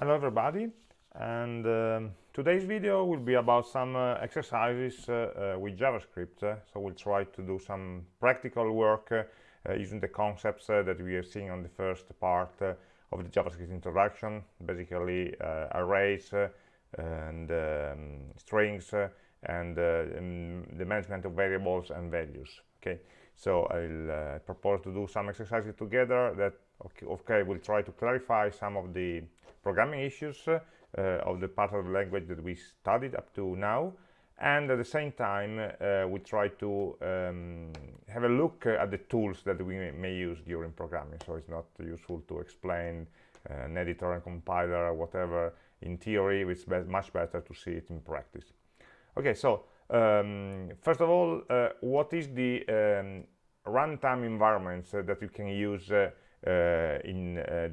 Hello everybody and um, today's video will be about some uh, exercises uh, uh, with JavaScript uh, so we'll try to do some practical work uh, uh, using the concepts that we are seeing on the first part of the JavaScript introduction basically arrays and um, strings and the management of variables and values okay? So I'll propose to do some exercises together that okay, okay we'll try to clarify some of the programming issues uh, of the part of the language that we studied up to now. And at the same time uh, we try to um, have a look at the tools that we may, use during programming. So it's not useful to explain uh, an editor and compiler or whatever in theory. It's be much better to see it in practice. Okay so um, first of all uh, what is the um, runtime environments uh, that you can use uh, in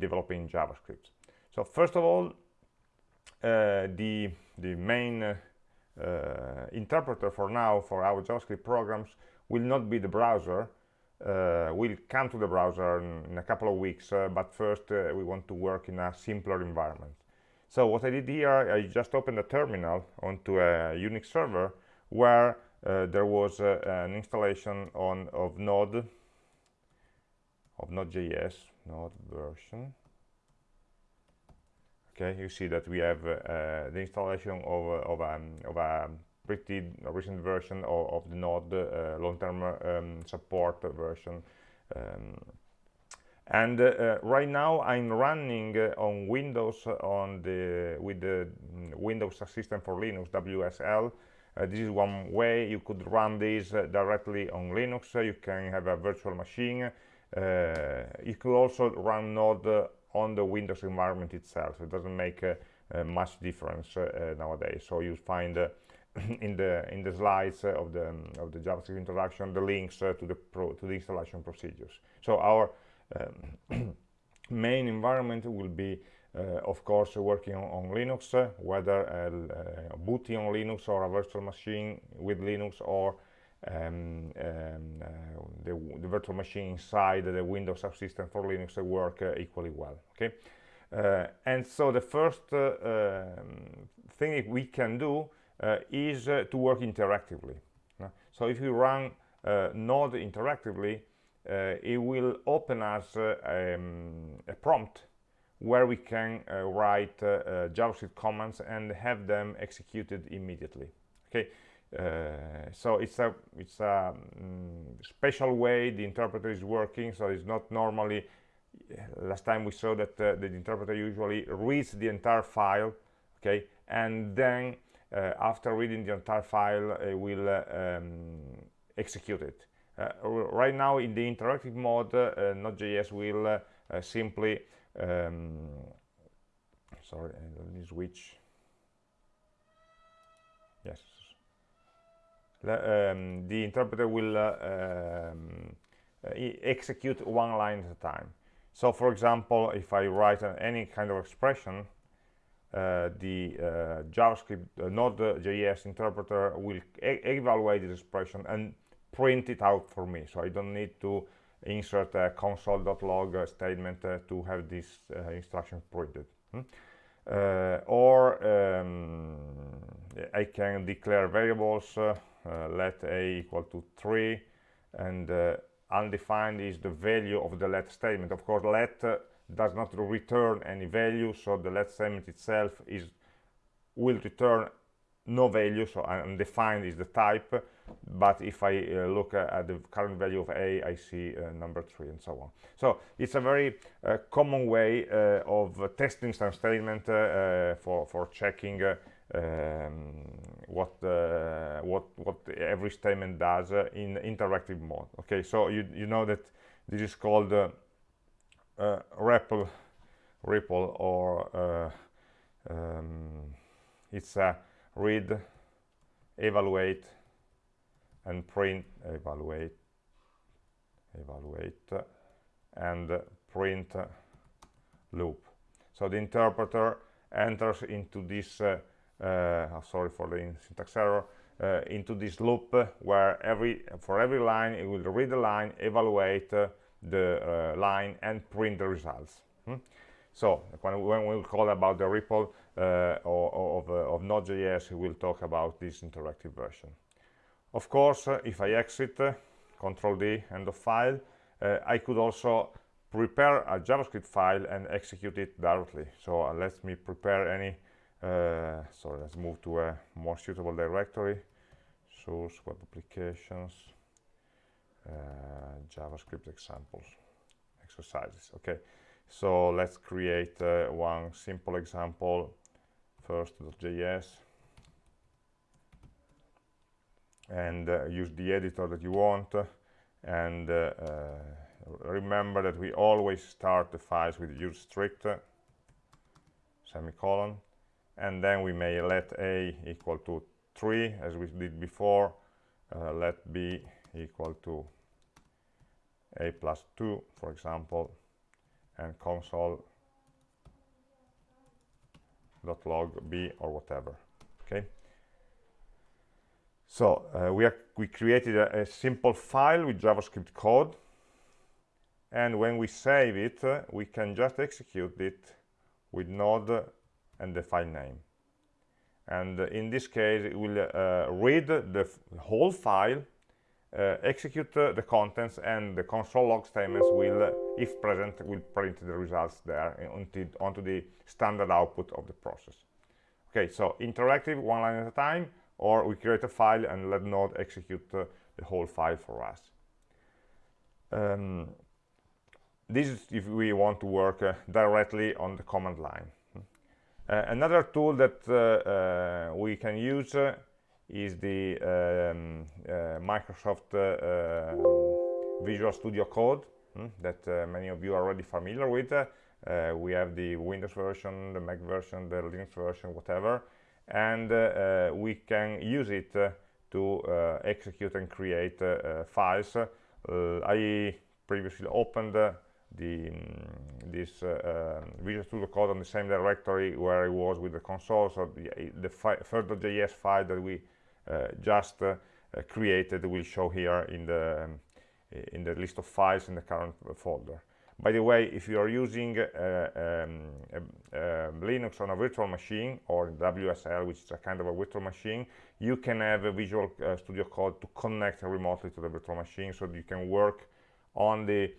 developing JavaScript so first of all, uh, the, the main uh, uh, interpreter for now for our JavaScript programs will not be the browser. Uh, we'll come to the browser in, in a couple of weeks, uh, but first we want to work in a simpler environment. So what I did here, I just opened a terminal onto a Unix server where there was an installation on of Node, of Node.js, Node version, okay you see that we have uh, the installation of, of, um, of a pretty recent version of, of the node uh, long-term um, support version. Um, and uh, right now I'm running uh, on Windows on the with the Windows System for Linux WSL uh, this is one way you could run this uh, directly on Linux. You can have a virtual machine. You could also run Node on the Windows environment itself. It doesn't make uh, uh, much difference uh, nowadays. So you find in the in the slides of the um, of the JavaScript introduction the links to the pro, to the installation procedures. So our um, main environment will be uh, of course working on, on Linux uh, whether uh, booting on Linux or a virtual machine with Linux or um, um, uh, the, the, virtual machine inside the Windows subsystem for Linux work uh, equally well. Okay, uh, and so the first um, thing we can do is to work interactively. so if you run Node interactively, it will open us um, a prompt where we can uh, write uh, uh, JavaScript commands and have them executed immediately. Okay, so it's a it's a um, special way the interpreter is working. So it's not normally last time we saw that uh, the interpreter usually reads the entire file okay? And then uh, after reading the entire file it will uh, um, execute it. Uh, right now in the interactive mode Node.js will simply um, sorry let me switch um, the interpreter will um, execute one line at a time. So for example, if I write any kind of expression, uh, the uh, JavaScript uh, Node.js interpreter will e evaluate this expression and print it out for me. So I don't need to insert a console.log statement uh, to have this instruction printed. Hmm? or um, I can declare variables let a equal to 3 and uh, undefined is the value of the let statement. Of course let uh, does not return any value so the let statement itself is will return no value so undefined is the type. But if I uh, look uh, at the current value of a I see uh, number three and so on. So it's a very common way of testing some statement for for checking um, what uh, what what every statement does uh, in interactive mode okay? So you you know that this is called uh, uh REPL REPL or uh, um, it's a read evaluate and print evaluate evaluate and print loop. So the interpreter enters into this uh, uh, sorry for the syntax error uh, into this loop where every for every line it will read the line evaluate uh, the line and print the results hmm? So when, when we call about the REPL uh, of, uh, of Node.js, we will talk about this interactive version. Of course, uh, if I exit, uh, Control D, end of file, uh, I could also prepare a JavaScript file and execute it directly. So uh, let me prepare any, so let's move to a more suitable directory, source, web applications, JavaScript examples, exercises, okay. So let's create uh, one simple example. First.js and uh, use the editor that you want. And uh, uh remember that we always start the files with use strict semicolon and then we may let a equal to 3 as we did before uh, let b equal to a plus 2 for example and console dot log b or whatever okay? So uh, we are we created a, a, simple file with javascript code and when we save it uh, we can just execute it with node and the file name and in this case it will uh, read the whole file uh, execute uh, the contents and the console log statements will, if present, will print the results there onto, onto the standard output of the process. Okay, so interactive, one line at a time, or we create a file and let Node execute uh, the whole file for us. Um, this is if we want to work uh, directly on the command line. Uh, another tool that we can use is the um, uh, Microsoft uh, um, Visual Studio Code hmm, that uh, many of you are already familiar with. we have the Windows version, the Mac version, the Linux version, whatever, and we can use it to execute and create files. I previously opened the um, this uh, um, Visual Studio Code on the same directory where it was with the console. So the, the first.js file that we uh, just uh, created will show here in the um, in the list of files in the current folder. By the way, if you are using uh, um, Linux on a virtual machine or WSL, which is a kind of a virtual machine, you can have a Visual uh, Studio Code to connect remotely to the virtual machine so you can work on the uh,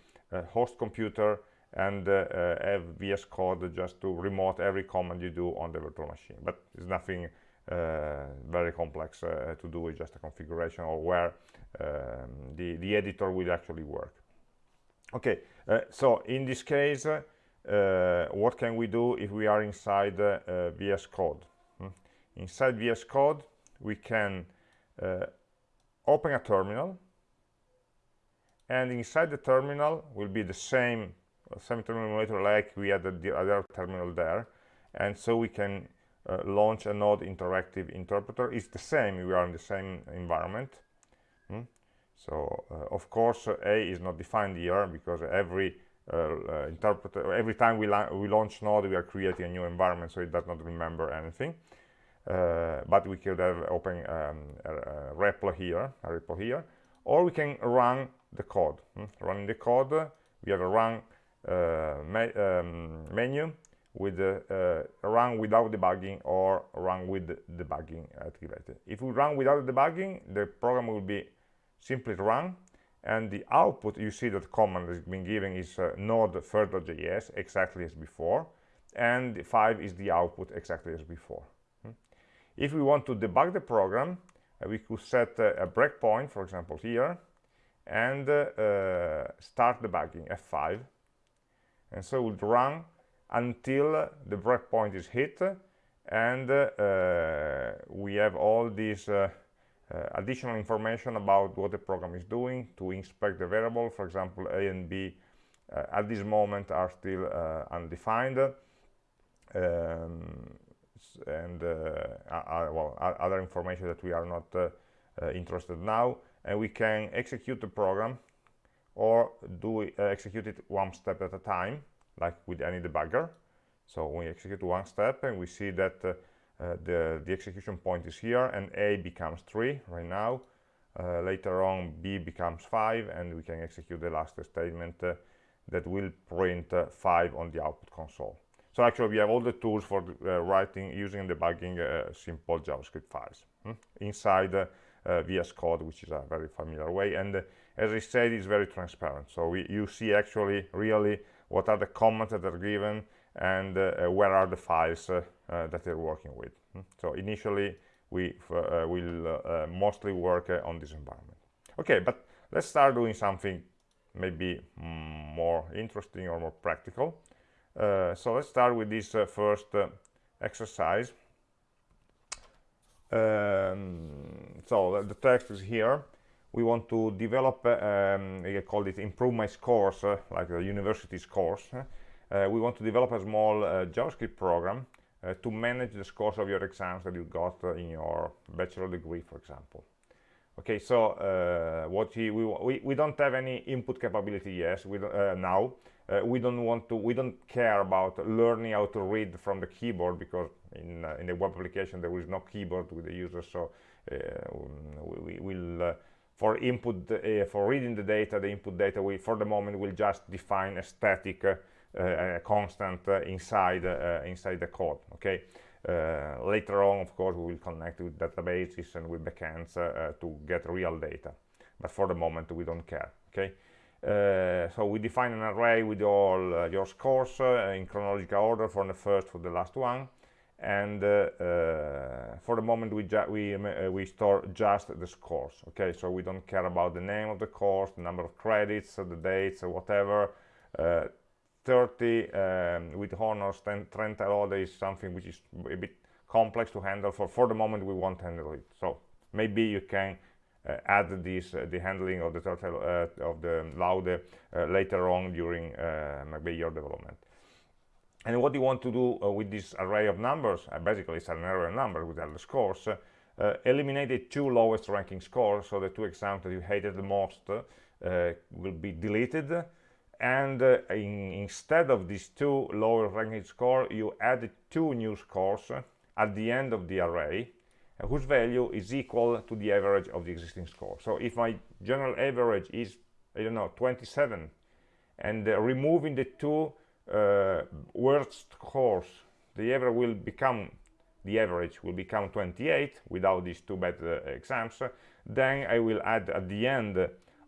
host computer and uh, have VS Code just to remote every command you do on the virtual machine. But it's nothing uh, very complex uh, to do with just a configuration or where um, the, the editor will actually work. Okay, uh, so in this case, what can we do if we are inside VS Code? Hmm? Inside VS Code, we can open a terminal and inside the terminal will be the same same terminal emulator like we had the other terminal there. And so we can uh, launch a node interactive interpreter. It's the same we are in the same environment. Hmm? so uh, of course uh, a is not defined here because every uh, uh, interpreter every time we, we launch node we are creating a new environment so it does not remember anything. Uh, but we could have open um, a, a REPL here a REPL here. Or we can run the code hmm? running the code we have a run me um, menu with uh, run without debugging or run with debugging activated. If we run without debugging, the program will be simply run and the output you see that the command has been given is uh, node first.js exactly as before and 5 is the output exactly as before hmm. if we want to debug the program uh, we could set uh, a breakpoint for example here and uh, start debugging f5 and so we'll run until the breakpoint is hit and uh, we have all these uh, uh, additional information about what the program is doing to inspect the variable. For example a and b uh, at this moment are still uh, undefined. Um, and uh, well other information that we are not interested now and we can execute the program or do execute it one step at a time like with any debugger. So we execute one step and we see that uh, uh, the, the execution point is here and A becomes 3 right now. Uh, later on B becomes 5 and we can execute the last statement uh, that will print uh, 5 on the output console. So actually we have all the tools for uh, writing, using debugging uh, simple JavaScript files hmm? inside uh, VS Code, which is a very familiar way. And uh, as I said, it's very transparent. So we, you see actually really what are the comments that are given and uh, uh, where are the files that they're working with. Hmm? So initially we will mostly work on this environment. Okay, but let's start doing something maybe mm, more interesting or more practical. Uh, so let's start with this uh, first uh, exercise. Um, so the text is here. We want to develop, um, I call it improve my scores, uh, like the university scores. Uh, we want to develop a small uh, JavaScript program to manage the scores of your exams that you got in your bachelor degree, for example okay so uh, what he, we, we, we don't have any input capability yes we uh, now uh, we don't want to we don't care about learning how to read from the keyboard because in uh, in the web application there is no keyboard with the user so uh, we, we will uh, for input for reading the data the input data we for the moment will just define a static constant inside inside the code okay uh, later on, of course, we will connect with databases and with backends uh, to get real data. But for the moment, we don't care, okay? Uh, so we define an array with all uh, your scores uh, in chronological order from the first to the last one. And uh, for the moment we we we store just the scores okay? So we don't care about the name of the course the number of credits the dates or whatever. 30 um, with honors 10 trend order is something which is a bit complex to handle for for the moment we won't handle it. So maybe you can uh, add this uh, the handling of the turtle uh, of the laude uh, later on during uh, your development. And what you want to do uh, with this array of numbers basically it's an array of numbers with all the scores eliminate the two lowest ranking scores so the two exams that you hated the most will be deleted. And uh, in, instead of these two lower ranking scores you add two new scores at the end of the array whose value is equal to the average of the existing score. So if my general average is i don't know 27 and uh, removing the two uh, worst scores the average will become the average will become 28 without these two bad uh, exams then i will add at the end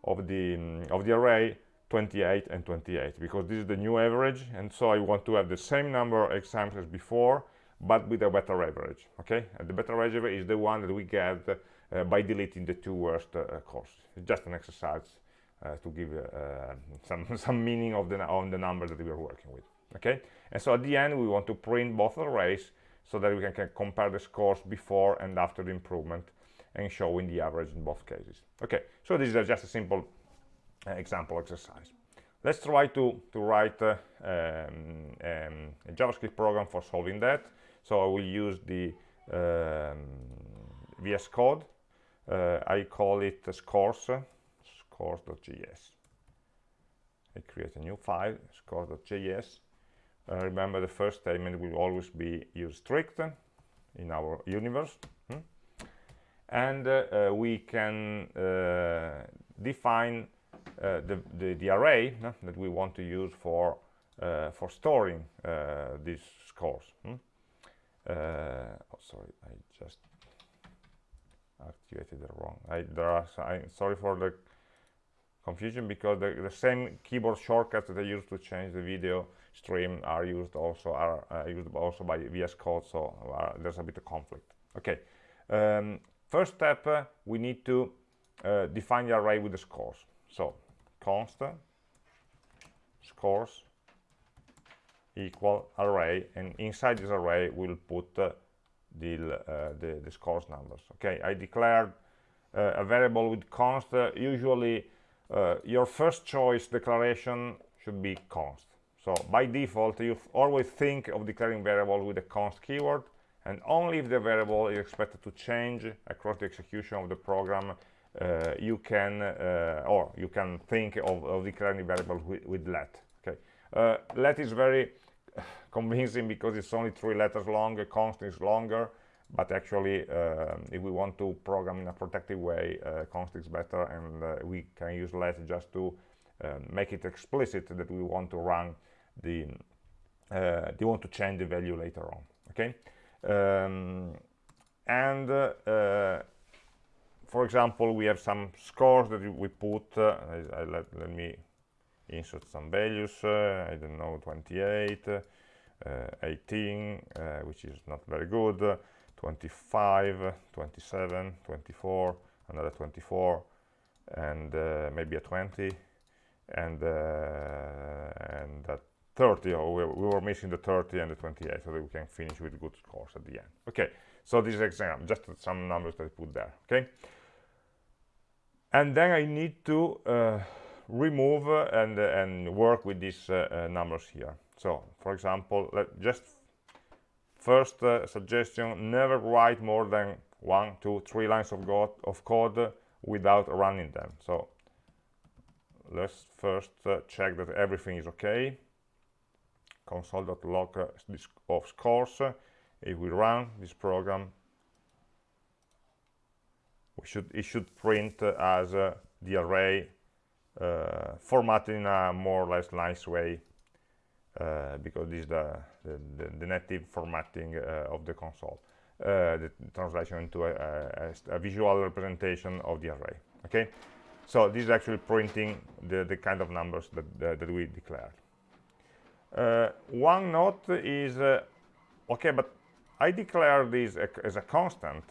of the um, of the array 28 and 28 because this is the new average and so I want to have the same number of exams as before but with a better average okay and the better average is the one that we get uh, by deleting the two worst uh, courses it's just an exercise uh, to give uh, some some meaning of the on the number that we are working with okay and so at the end we want to print both arrays so that we can, can compare the scores before and after the improvement and showing the average in both cases okay so this is just a simple uh, example exercise. Let's try to, to write uh, um, um, a JavaScript program for solving that. So I will use the um, VS Code. Uh, I call it scores, scores.js. I create a new file, scores.js. Uh, remember the first statement will always be use strict in our universe. Hmm? And uh, uh, we can define uh, the, the, the, array that we want to use for uh, for storing uh, these scores. Hmm? Oh, sorry, I just activated the wrong. I, there are. I'm sorry for the confusion because the, the, same keyboard shortcuts that I used to change the video stream are used also are uh, used also by VS Code, so uh, there's a bit of conflict. Okay, um, first step uh, we need to define the array with the scores. So const scores equal array and inside this array we'll put uh, the, uh, the, the scores numbers okay? I declared uh, a variable with const uh, usually uh, your first choice declaration should be const. So by default you always think of declaring variable with the const keyword and only if the variable is expected to change across the execution of the program uh, you can or you can think of, of declaring variable with, with let okay? Let is very convincing because it's only three letters long a constant is longer but actually uh, if we want to program in a protective way uh, const is better and uh, we can use let just to um, make it explicit that we want to run the uh, they want to change the value later on okay? Um, and uh, for example we have some scores that we put uh, I, I let, let me insert some values uh, I don't know 28 uh, 18 uh, which is not very good 25 27 24 another 24 and maybe a 20 and and that 30 or we, we, were missing the 30 and the 28 so that we can finish with good scores at the end. Okay so this is exam just some numbers that I put there okay? And then I need to uh, remove uh, and uh, and work with these uh, uh, numbers here so for example let just first uh, suggestion never write more than one two three lines of, of code without running them. So let's first check that everything is okay. Console.log of scores if we run this program we should it should print as uh, the array uh, formatted in a more or less nice way. uh, because this is the, the, the native formatting uh, of the console uh, the translation into a, a, a, visual representation of the array okay? So this is actually printing the, the kind of numbers that, that we declared. Uh, one note is uh, okay but I declare this as a constant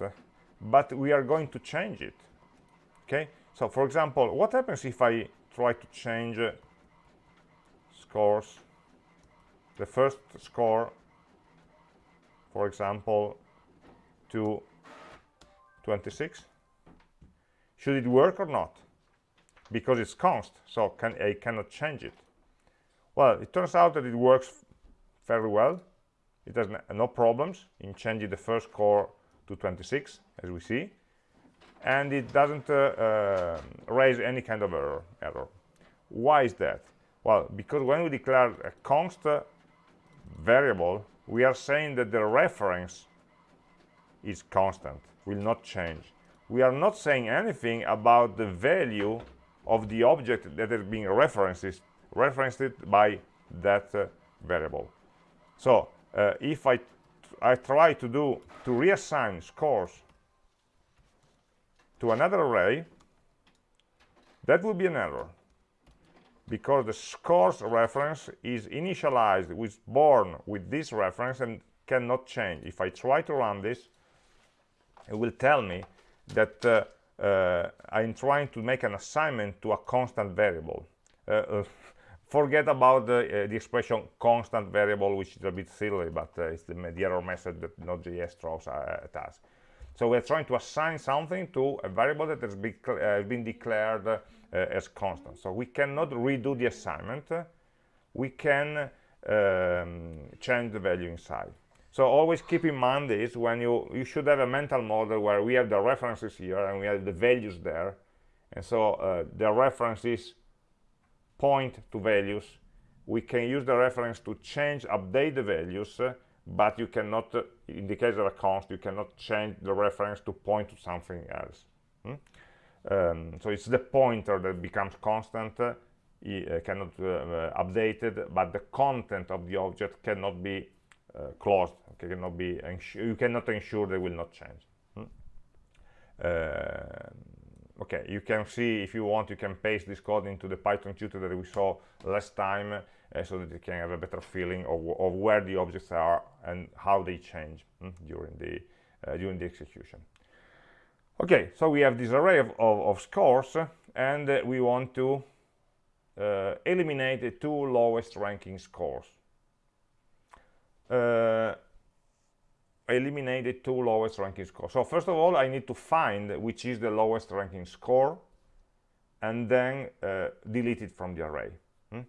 but we are going to change it okay? So for example what happens if I try to change uh, scores the first score for example to 26 should it work or not because it's const so can I cannot change it well, it turns out that it works fairly well. It has no problems in changing the first score to 26, as we see. And it doesn't uh, uh, raise any kind of error, error. Why is that? Well, because when we declare a const variable, we are saying that the reference is constant, will not change. We are not saying anything about the value of the object that is being referenced referenced by that uh, variable so uh, if I I try to do to reassign scores to another array that would be an error because the scores reference is initialized with born with this reference and cannot change. If I try to run this it will tell me that uh, uh, I'm trying to make an assignment to a constant variable. Uh, uh forget about the, uh, the, expression constant variable which is a bit silly but uh, it's the, the, error message that node.js throws at us. So we're trying to assign something to a variable that has been, been declared as constant. So we cannot redo the assignment. We can um, change the value inside. So always keep in mind this when you you should have a mental model where we have the references here and we have the values there. And so uh, the references point to values. We can use the reference to change update the values uh, but you cannot uh, in the case of a const you cannot change the reference to point to something else. Hmm? Um, so it's the pointer that becomes constant uh, uh cannot uh, updated but the content of the object cannot be uh, closed okay, cannot be you cannot ensure they will not change hmm? okay you can see if you want you can paste this code into the python tutor that we saw last time uh, so that you can have a better feeling of, of where the objects are and how they change hmm, during the uh, during the execution okay so we have this array of, of, of scores and uh, we want to uh, eliminate the two lowest ranking scores uh, eliminate the two lowest ranking scores. So first of all, I need to find which is the lowest ranking score and then uh, delete it from the array. Hmm?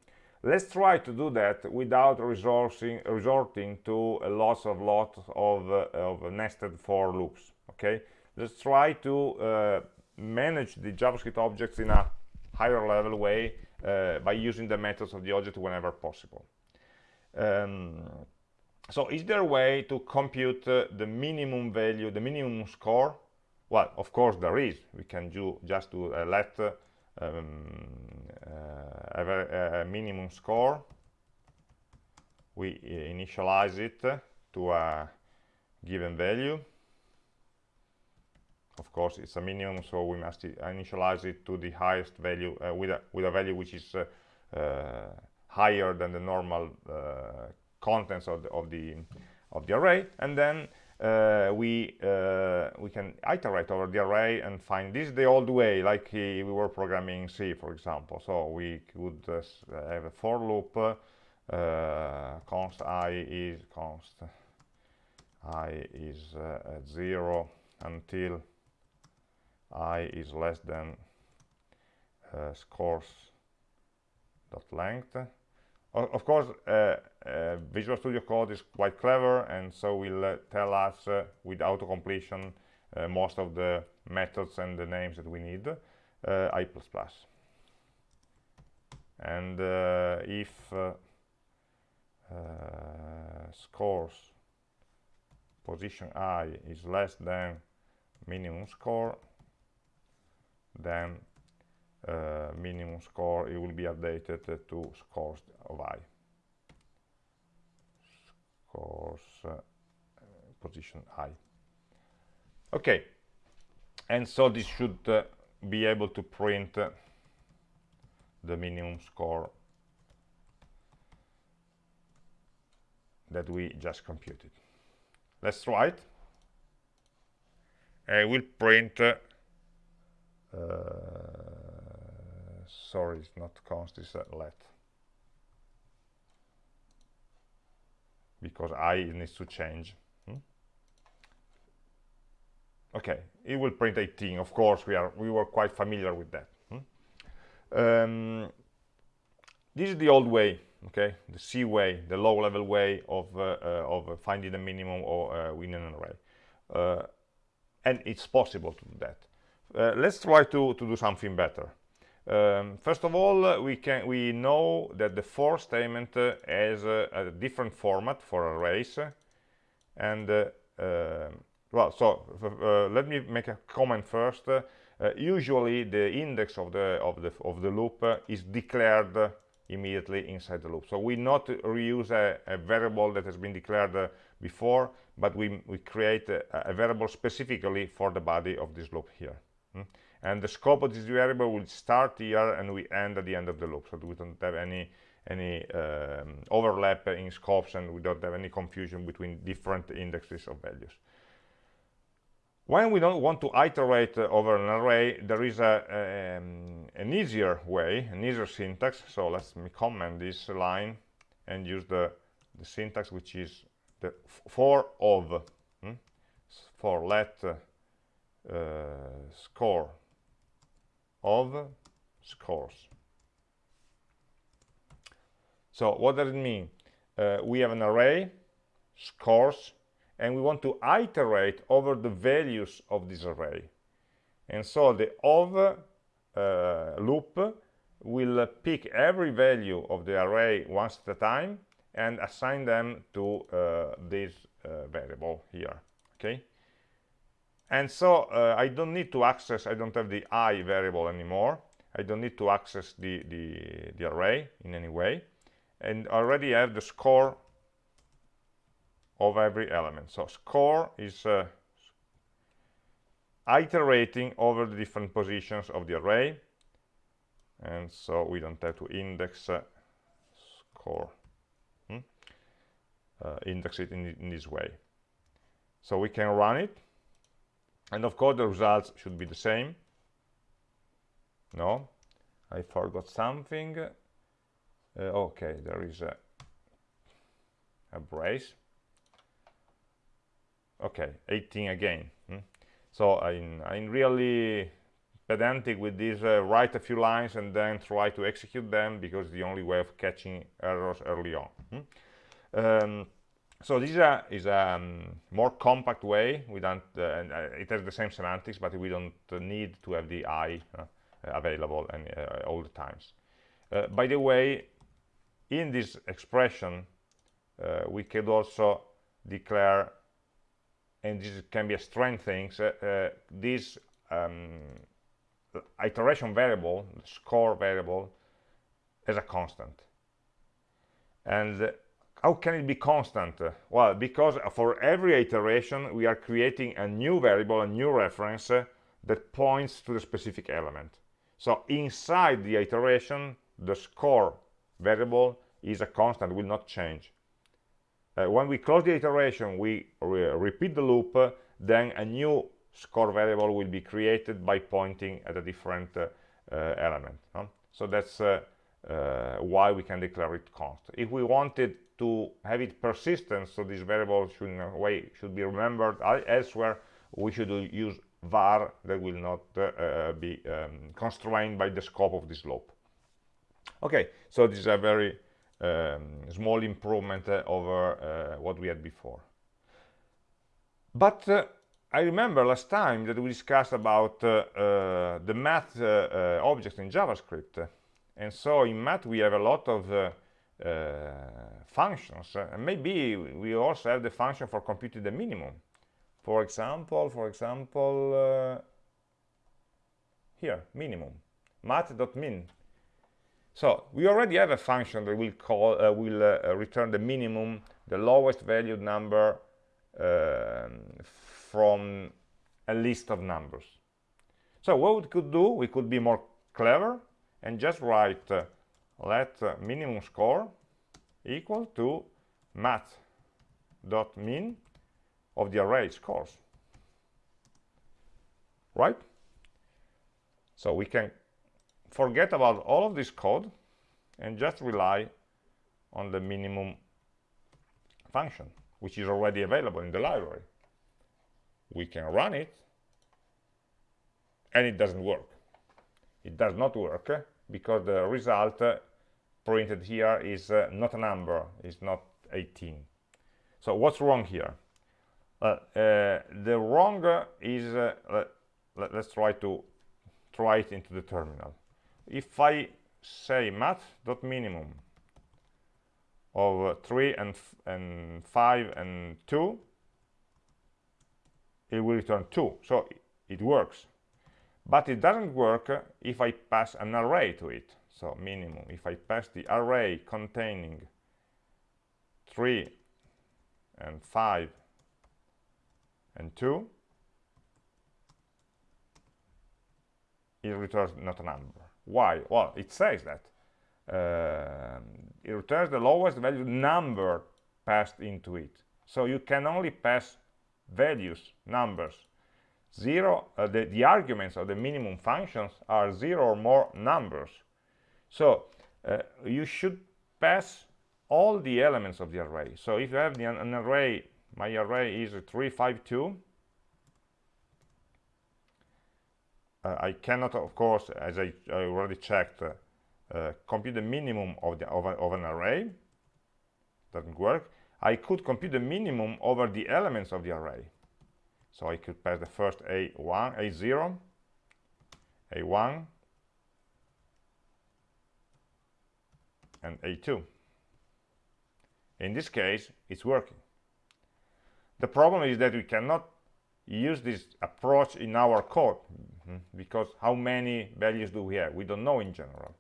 Let's try to do that without resorting, resorting to a lots of lot of, uh, of nested for loops. Okay, let's try to uh, manage the JavaScript objects in a higher level way uh, by using the methods of the object whenever possible. Um, so is there a way to compute uh, the minimum value the minimum score? Well of course there is. We can do just to uh, let uh, um, uh, a, a, minimum score. We initialize it to a given value of course it's a minimum so we must initialize it to the highest value uh, with a with a value which is uh, uh, higher than the normal uh, contents of the, of the of the array. And then uh, we uh, we can iterate over the array and find this the old way like we were programming C for example. So we could have a for loop const i is const i is at zero until i is less than uh, scores dot length. Of course uh, uh, Visual Studio Code is quite clever and so will uh, tell us uh, with auto completion uh, most of the methods and the names that we need i++ and if scores position i is less than minimum score then uh, minimum score it will be updated to scores of i. Scores uh, position i. Okay. And so this should uh, be able to print uh, the minimum score that we just computed. Let's try it. I will print uh, sorry it's not const it's let. Because i needs to change. Hmm? okay it will print 18 of course we are we were quite familiar with that. Hmm? um, this is the old way okay? The c way the low level way of uh, uh, of finding the minimum or uh, an array. Uh, and it's possible to do that uh, let's try to, to do something better. Um, first of all, uh, we can we know that the for statement uh, has a different format for arrays, and uh, um, well, so uh, let me make a comment first. usually, the index of the of the of the loop is declared immediately inside the loop. So we not reuse a, a variable that has been declared before, but we we create a, a variable specifically for the body of this loop here. Hmm? and the scope of this variable will start here and we end at the end of the loop so we don't have any any um, overlap in scopes and we don't have any confusion between different indexes of values when we don't want to iterate uh, over an array there is a, um, an easier way an easier syntax so let's me comment this line and use the the syntax which is the for of hmm? for let uh, score of scores. So what does it mean? Uh, we have an array scores and we want to iterate over the values of this array. And so the of uh, loop will pick every value of the array once at a time and assign them to uh, this uh, variable here okay and so uh, I don't need to access I don't have the i variable anymore. I don't need to access the, the, the array in any way. And already I have the score of every element. So score is uh, iterating over the different positions of the array. And so we don't have to index uh, score. Hmm? uh, index it in, in this way. So we can run it and of course the results should be the same. No? I forgot something. Uh, okay there is a, a brace. Okay 18 again. Hmm? so I'm, I'm really pedantic with this uh, write a few lines and then try to execute them because it's the only way of catching errors early on. Hmm? um, so this is a, is a um, more compact way we don't uh, it has the same semantics but we don't need to have the i uh, available and uh, all the times. Uh, by the way in this expression uh, we could also declare and this can be a strange thing this um, iteration variable score variable as a constant. And how can it be constant? Well, because for every iteration, we are creating a new variable, a new reference uh, that points to the specific element. So inside the iteration, the score variable is a constant, will not change. Uh, when we close the iteration, we re repeat the loop, uh, then a new score variable will be created by pointing at a different uh, uh element. Huh? So that's uh, why we can declare it constant. If we wanted to have it persistent, so this variable should in a way should be remembered elsewhere, we should use var that will not uh, be um, constrained by the scope of this loop. Okay, so this is a very um, small improvement uh, over uh, what we had before. But uh, I remember last time that we discussed about uh, uh, the math objects in JavaScript. And so in math we have a lot of functions. and maybe we also have the function for computing the minimum. For example for example uh, here minimum. Math.min so we already have a function that will call uh, will uh, return the minimum the lowest valued number um, from a list of numbers. So what we could do we could be more clever and just write uh, let uh, minimum score equal to math dot math.min of the array scores. Right? So we can forget about all of this code and just rely on the minimum function which is already available in the library. We can run it and it doesn't work it does not work because the result printed here is uh, not a number it's not 18 so what's wrong here? Uh, the wrong is uh, let, us try to try it into the terminal. If I say math.minimum of 3 and, and 5 and 2 it will return 2 so it works but it doesn't work if I pass an array to it. So minimum if I pass the array containing 3 and 5 and 2 it returns not a number. Why? Well it says that uh, it returns the lowest value number passed into it. So you can only pass values numbers zero uh, the, the arguments of the minimum functions are zero or more numbers. So uh, you should pass all the elements of the array. So if you have the, an array my array is 352 uh, I cannot of course as I, I already checked uh, uh, compute the minimum of, the, of, a, of an array. Doesn't work. I could compute the minimum over the elements of the array so I could pass the first a1 a0 a1 and a2 in this case it's working the problem is that we cannot use this approach in our code mm, because how many values do we have? We don't know in general.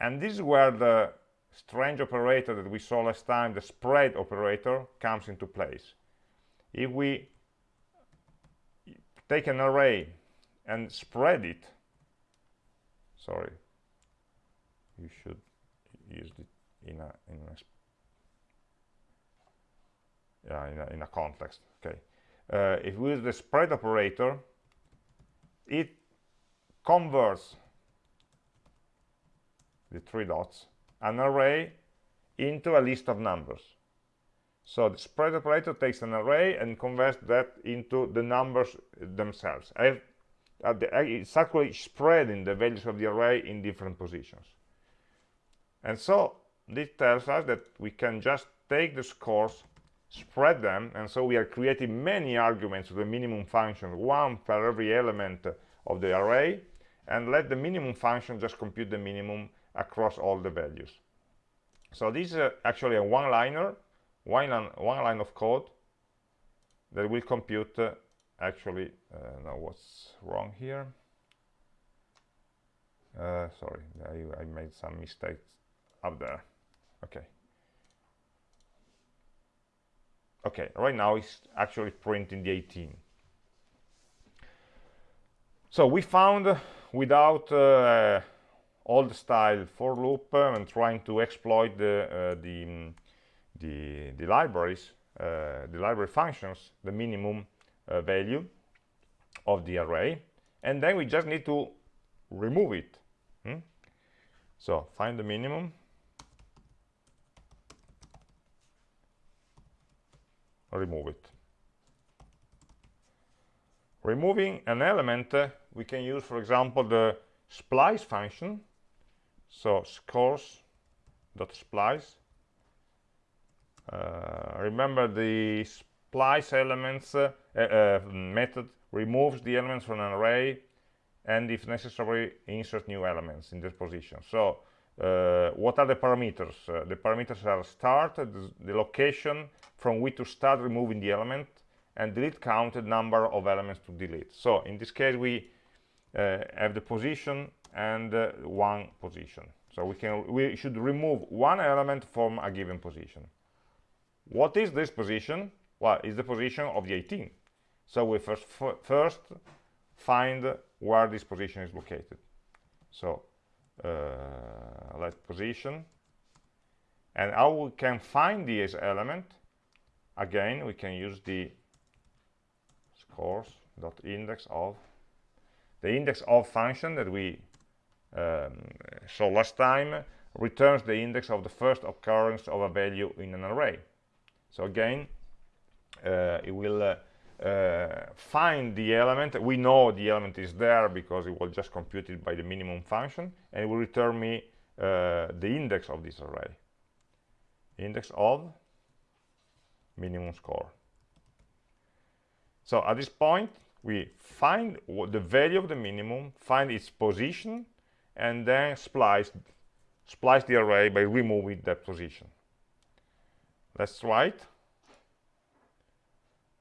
And this is where the strange operator that we saw last time, the spread operator, comes into place. If we take an array and spread it, sorry, you should use it in a, in a yeah, in, a, in a context. Okay. Uh, if we use the spread operator it converts the three dots an array into a list of numbers so the spread operator takes an array and converts that into the numbers themselves. I've, uh, the, it's actually spreading the values of the array in different positions. And so this tells us that we can just take the scores spread them and so we are creating many arguments to the minimum function one per every element of the array and let the minimum function just compute the minimum across all the values. So this is uh, actually a one-liner one, line, one line of code that will compute uh, actually uh, now what's wrong here? Uh, sorry I, I made some mistakes up there. Okay. Okay right now it's actually printing the 18 so we found uh, without uh, old style for loop uh, and trying to exploit the uh, the, mm, the, the libraries uh, the library functions the minimum uh, value of the array. And then we just need to remove it. Hmm? so find the minimum. Remove it. Removing an element uh, we can use for example the splice function. So scores dot splice remember the splice elements uh, uh, method removes the elements from an array and if necessary insert new elements in this position. So uh, what are the parameters? Uh, the parameters are start the, location from which to start removing the element and delete counted number of elements to delete. So in this case we uh, have the position and uh, one position. So we can we should remove one element from a given position what is this position? Well it's the position of the 18 so we first first find where this position is located. So uh, let position. And how we can find this element again we can use the scores dot index of the index of function that we um, saw last time returns the index of the first occurrence of a value in an array so again uh, it will uh, uh, find the element. We know the element is there because it was just computed by the minimum function and it will return me the index of this array. Index of minimum score. So at this point we find the value of the minimum find its position and then splice splice the array by removing that position let's write it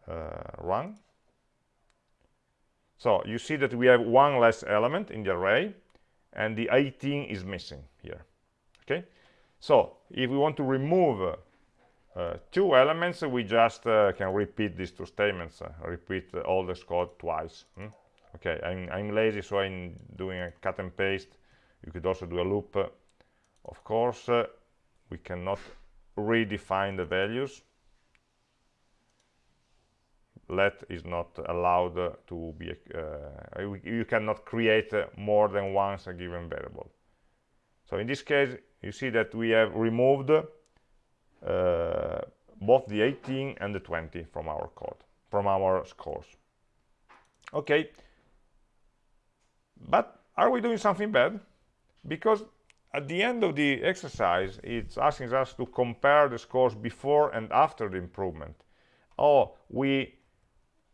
uh, run. So you see that we have one less element in the array and the 18 is missing here. Okay, so if we want to remove uh, two elements, we just uh, can repeat these two statements, uh, repeat all this code twice. Hmm? Okay, I'm, I'm, lazy, so I'm doing a cut and paste. You could also do a loop. Of course, uh, we cannot redefine the values. Let is not allowed to be uh, you cannot create more than once a given variable. So in this case you see that we have removed uh, both the 18 and the 20 from our code from our scores. Okay. But are we doing something bad? Because at the end of the exercise it's asking us to compare the scores before and after the improvement. Oh we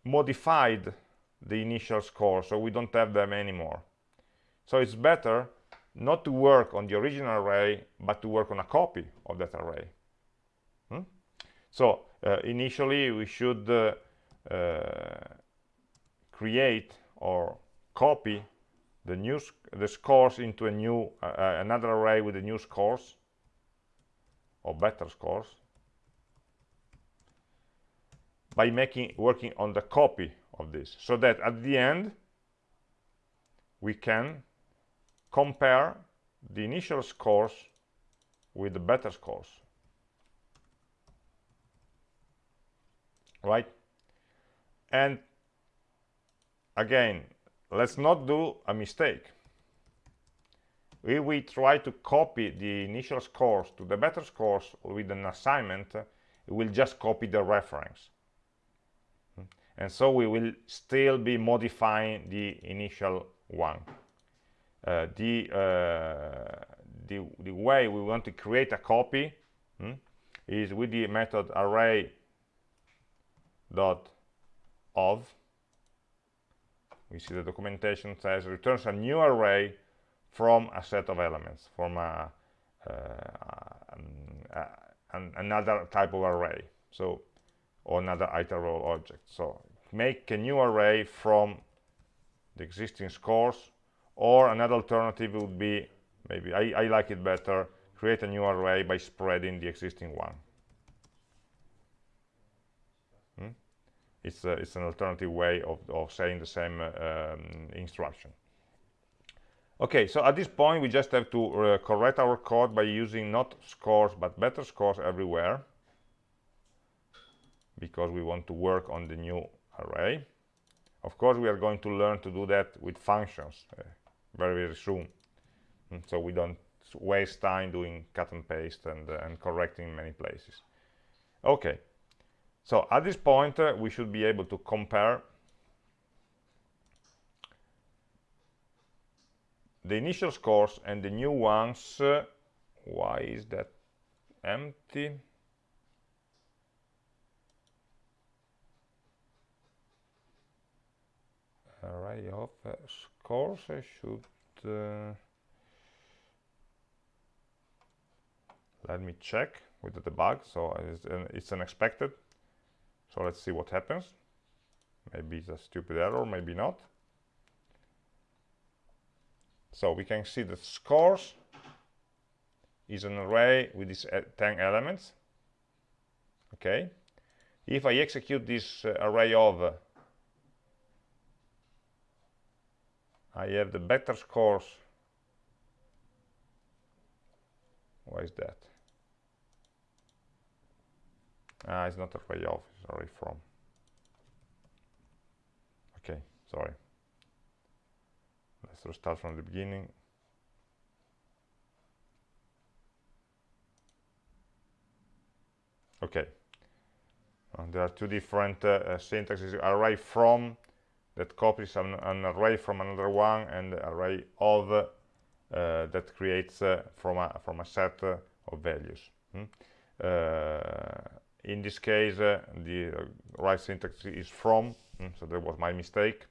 modified the initial score so we don't have them anymore. So it's better not to work on the original array but to work on a copy of that array. Hmm? so uh, initially we should uh, uh, create or copy the new the scores into a new uh, another array with the new scores or better scores by making working on the copy of this. So that at the end we can compare the initial scores with the better scores. Right? And again let's not do a mistake. If we try to copy the initial scores to the better scores with an assignment. It will just copy the reference. And so we will still be modifying the initial one. Uh, the, uh, the, the way we want to create a copy hmm, is with the method array dot of we see the documentation says returns a new array from a set of elements from a, uh, another type of array so or another iterable object. So make a new array from the existing scores or another alternative would be maybe I, I like it better create a new array by spreading the existing one it's, uh, it's an alternative way of, of saying the same uh, um, instruction. Okay, so at this point we just have to uh, correct our code by using not scores but better scores everywhere because we want to work on the new array. Of course, we are going to learn to do that with functions uh, very, very soon. And mm, so we don't waste time doing cut and paste and, uh, and correcting many places. Okay, so at this point, uh, we should be able to compare the initial scores and the new ones. Uh, why is that empty? array of uh, scores I should uh, let me check with the debug so it's, uh, it's unexpected so let's see what happens. Maybe it's a stupid error, maybe not. So we can see that scores is an array with these uh, 10 elements. Okay. If I execute this uh, array of, uh, I have the better scores. Why is that? Ah, it's not array of, sorry from. Okay sorry. Let's restart from the beginning. Okay. Uh, there are two different uh, uh, syntaxes. Array from that copies an, an, array from another one and array of uh, that creates uh, from a from a set uh, of values. Hmm? In this case uh, the uh, right syntax is from mm, so that was my mistake.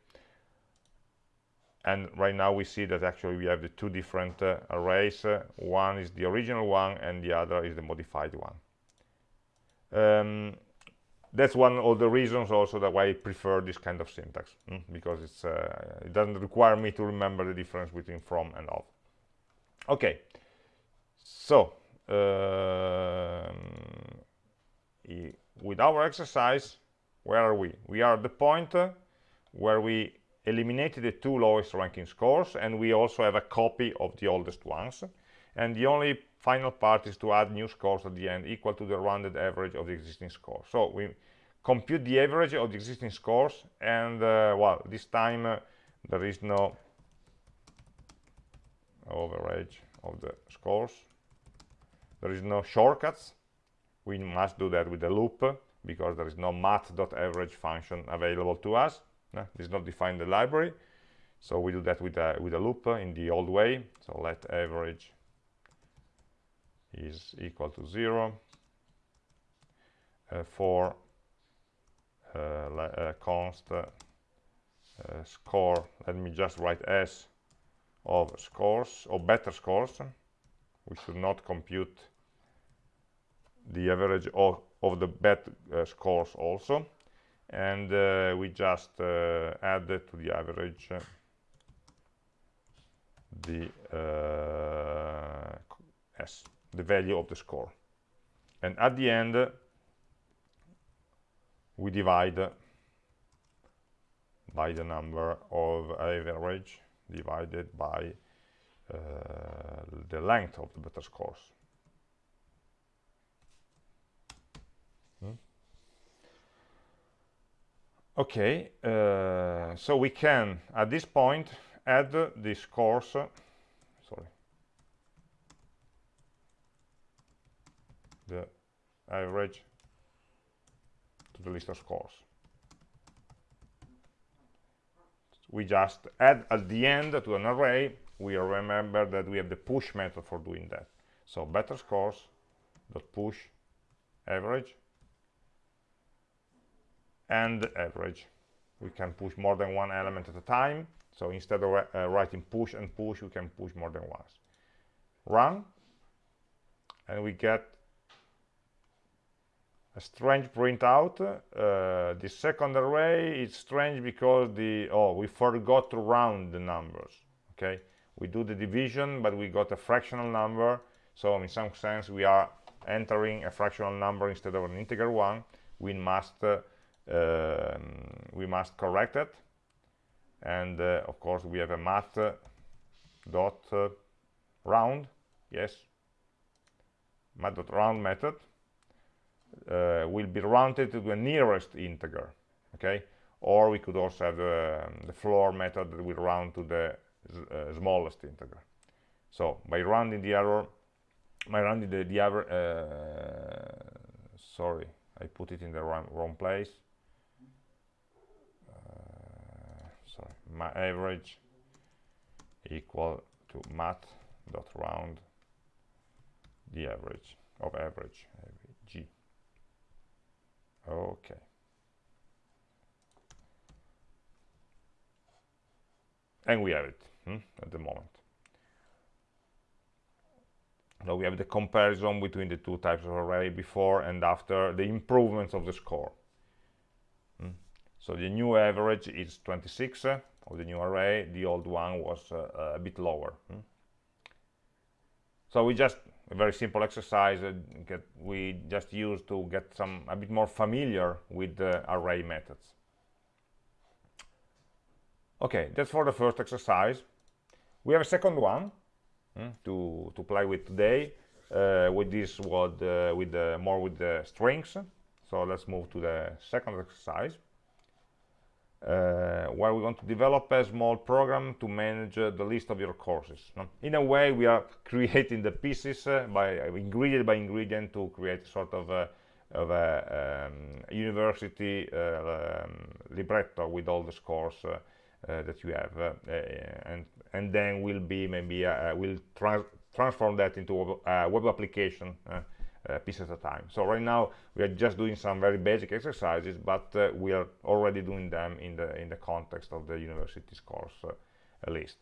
And right now we see that actually we have the two different uh, arrays. Uh, one is the original one and the other is the modified one. Um, that's one of the reasons also that why I prefer this kind of syntax mm, because it's uh, it doesn't require me to remember the difference between from and of. Okay. So um, with our exercise, where are we? We are at the point uh, where we eliminated the two lowest ranking scores and we also have a copy of the oldest ones. And the only final part is to add new scores at the end equal to the rounded average of the existing score. So we compute the average of the existing scores and, uh, well, this time uh, there is no average of the scores. There is no shortcuts we must do that with a loop because there is no math.average function available to us. This is not defined in the library. So we do that with a with a loop in the old way. So let average is equal to zero. Uh, for uh, uh const uh, score. Let me just write s of scores or better scores we should not compute the average of, of the bet uh, scores also. And uh, we just uh, add to the average uh, the s the value of the score. And at the end we divide by the number of average divided by uh, the length of the better scores okay uh, so we can at this point add this course sorry. The average to the list of scores. We just add at the end to an array we remember that we have the push method for doing that. So better scores dot push average and average. We can push more than one element at a time so instead of uh, writing push and push we can push more than once. Run and we get a strange printout. Uh, the second array is strange because the oh we forgot to round the numbers okay? We do the division but we got a fractional number. So in some sense we are entering a fractional number instead of an integer one. We must uh, we must correct it. And uh, of course we have a math uh, dot uh, round yes? Math dot round method will be rounded to the nearest integer okay? Or we could also have um, the floor method that will round to the uh, smallest integer. So by rounding the error by rounding the, the uh, sorry I put it in the wrong, wrong place uh, sorry my average equal to math dot round the average of average g. Okay. And we have it hmm, at the moment. Now we have the comparison between the two types of array before and after the improvements of the score. So the new average is 26 uh, of the new array. The old one was uh, a bit lower hmm. so we just a very simple exercise uh, get, we just use to get some a bit more familiar with the array methods. Okay that's for the first exercise. We have a second one mm, to to play with today uh, with this what uh, with the more with the strings. So let's move to the second exercise. uh, where we want to develop a small program to manage uh, the list of your courses no? in a way we are creating the pieces uh, by uh, ingredient by ingredient to create sort of a of a um, university um, libretto with all the scores uh, that you have uh, uh, and and then will be maybe will tra transform that into a web application uh, piece at a time. So right now we are just doing some very basic exercises, but uh, we are already doing them in the in the context of the university's course uh, list.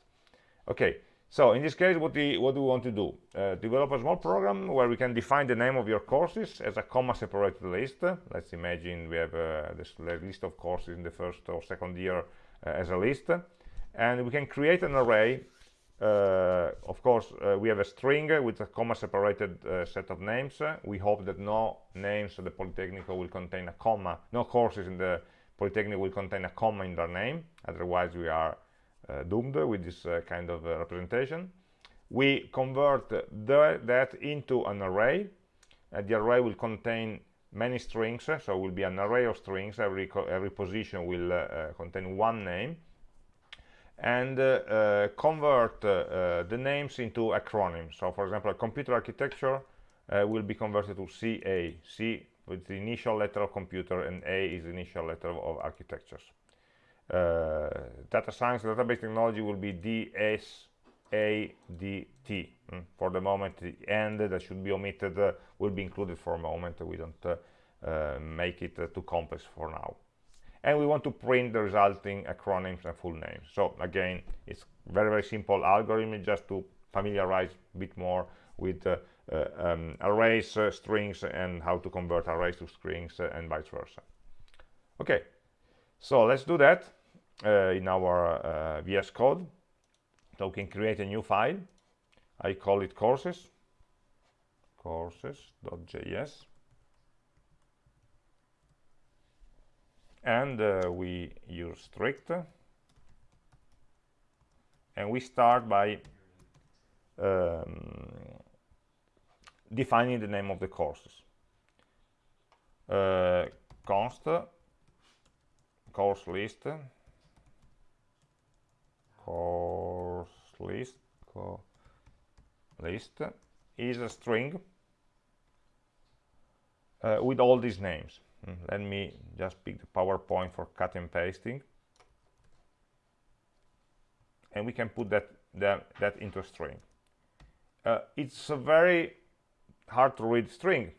Okay, so in this case, what we what do we want to do? develop a small program where we can define the name of your courses as a comma-separated list. Let's imagine we have this list of courses in the first or second year uh, as a list and we can create an array uh, of course uh, we have a string with a comma separated set of names. We hope that no names of the Polytechnic will contain a comma. No courses in the Polytechnic will contain a comma in their name. Otherwise we are uh, doomed with this uh, kind of uh, representation. We convert the, that into an array. The array will contain many strings so it will be an array of strings. Every every position will uh, uh, contain one name and uh, convert the names into acronyms so for example a computer architecture will be converted to CA C with the initial letter of computer and A is the initial letter of architectures uh, data science database technology will be DS ADT. Mm. For the moment, the end that should be omitted uh, will be included for a moment. We don't uh, uh, make it uh, too complex for now. And we want to print the resulting acronyms and full names. So again, it's very, very simple algorithm just to familiarize a bit more with uh, uh um, arrays, uh, strings, and how to convert arrays to strings uh, and vice versa. Okay, so let's do that in our VS Code. So we can create a new file. I call it courses. Courses.js and uh, we use strict. And we start by um, defining the name of the courses. Uh, const course list course list co list is a string uh, with all these names let me just pick the PowerPoint for cut and pasting. And we can put that that, that into a string. Uh, it's a very hard to read string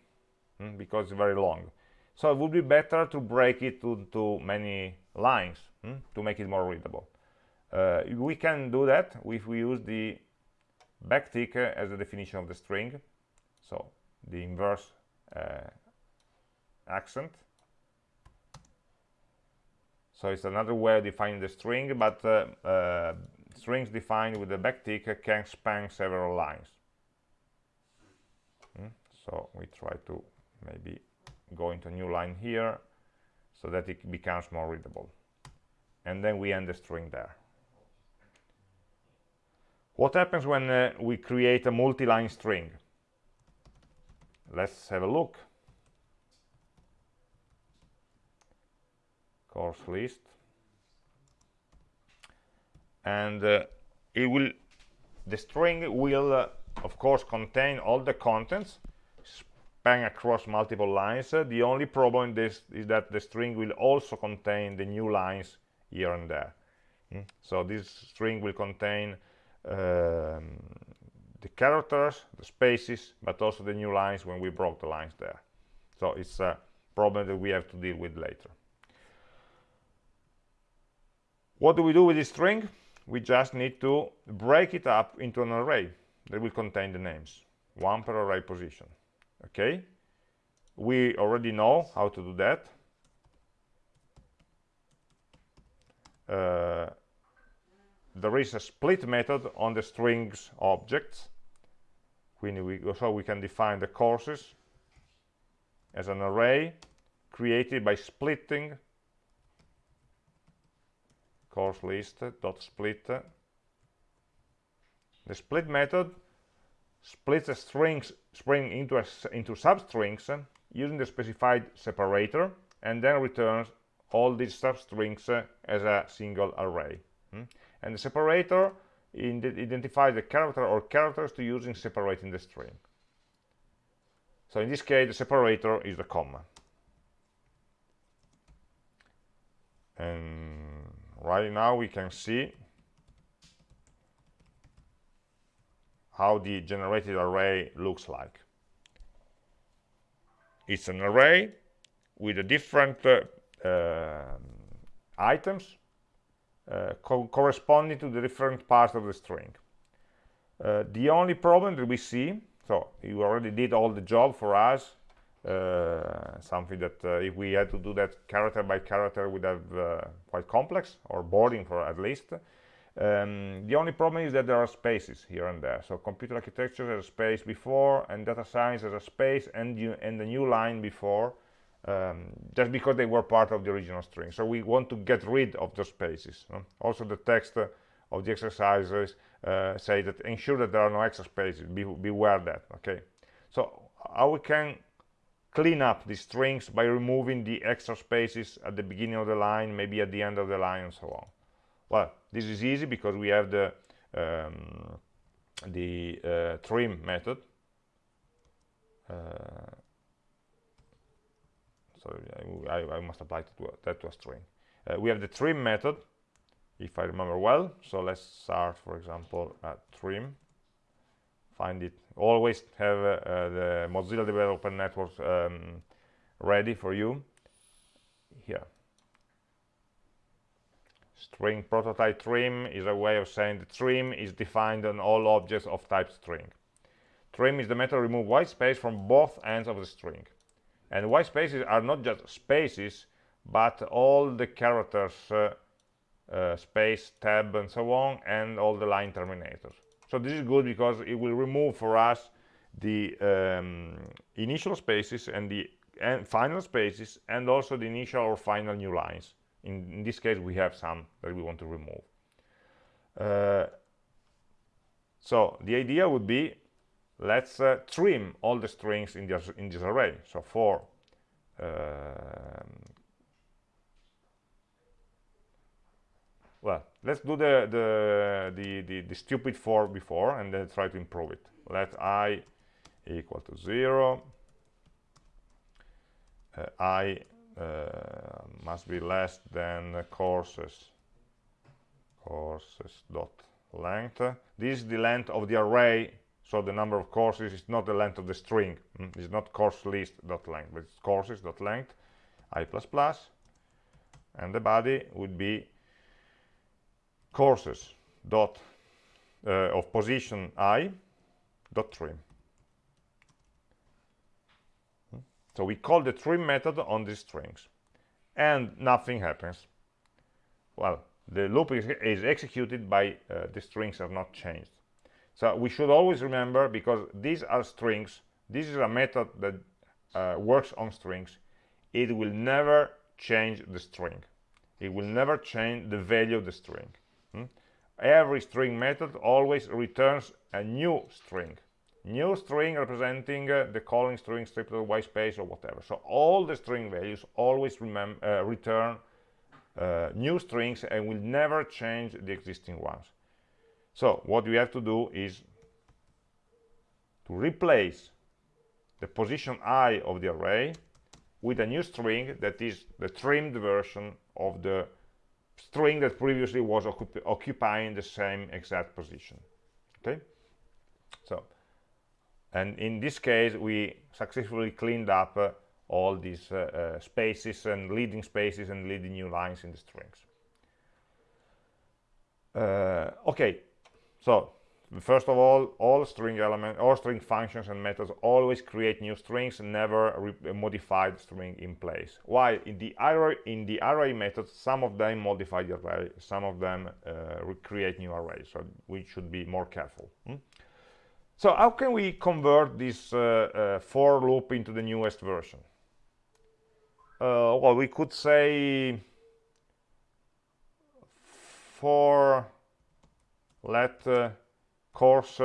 mm, because it's very long. So it would be better to break it into many lines mm, to make it more readable. Uh, we can do that if we use the backtick as a definition of the string, so the inverse uh, accent. So it's another way of defining the string, but uh, uh, strings defined with the backtick can span several lines. Mm? So we try to maybe go into a new line here. so that it becomes more readable and then we end the string there what happens when uh, we create a multi-line string let's have a look course list and uh, it will the string will uh, of course contain all the contents span across multiple lines. Uh, the only problem this is that the string will also contain the new lines here and there. Mm? so this string will contain um, the characters the spaces but also the new lines when we broke the lines there. So it's a problem that we have to deal with later what do we do with this string? We just need to break it up into an array that will contain the names. One per array position. Okay? We already know how to do that. Uh, there is a split method on the strings objects. We, so we can define the courses as an array created by splitting course list dot split. The split method splits a strings string into a, into substrings using the specified separator and then returns all these substrings as a single array. Hmm? and the separator identifies the character or characters to use in separating the string. So in this case the separator is the comma. And right now we can see how the generated array looks like. It's an array with a different uh, uh, items uh, co corresponding to the different parts of the string. Uh, the only problem that we see so you already did all the job for us uh, something that uh, if we had to do that character by character would have uh, quite complex or boring for at least. Um, the only problem is that there are spaces here and there. So computer architecture has a space before and data science has a space and you and the new line before um, just because they were part of the original string. So we want to get rid of those spaces also the text of the exercises uh, say that ensure that there are no extra spaces. Be beware that okay? So how we can clean up the strings by removing the extra spaces at the beginning of the line, maybe at the end of the line, and so on. Well, this is easy because we have the um, the uh, trim method. Uh, sorry, I, I, must apply to that to a string. Uh, we have the trim method, if I remember well. So let's start, for example, at trim find it always have uh, uh, the Mozilla Developer Network um, ready for you. Here. String prototype trim is a way of saying the trim is defined on all objects of type string. Trim is the method to remove white space from both ends of the string. And white spaces are not just spaces but all the characters uh, uh, space tab and so on and all the line terminators so this is good because it will remove for us the um, initial spaces and the and final spaces and also the initial or final new lines. In, in this case, we have some that we want to remove. Uh, so the idea would be let's uh, trim all the strings in this in this array. So for uh, well let's do the, the the, the the stupid for before and then try to improve it. Let i equal to zero. Uh, i uh, must be less than courses courses dot length. This is the length of the array so the number of courses is not the length of the string. Mm? it's not course list dot length but it's courses dot length i plus plus and the body would be courses dot uh, of position i dot trim. Hmm? so we call the trim method on these strings. And nothing happens. Well the loop is, is executed by uh, the strings are not changed. So we should always remember because these are strings this is a method that uh, works on strings. It will never change the string. It will never change the value of the string hmm? every string method always returns a new string. New string representing uh, the calling string stripped of white space or whatever. So all the string values always uh, return uh, new strings and will never change the existing ones. So what we have to do is to replace the position i of the array with a new string that is the trimmed version of the string that previously was occupying the same exact position. Okay? So and in this case we successfully cleaned up uh, all these uh, uh, spaces and leading spaces and leading new lines in the strings. Uh, okay. So first of all all string elements all string functions and methods always create new strings never modify the string in place while in the array in the array methods some of them modify the array some of them uh, create new arrays so we should be more careful hmm? so how can we convert this uh, uh, for loop into the newest version uh, well we could say for let uh, course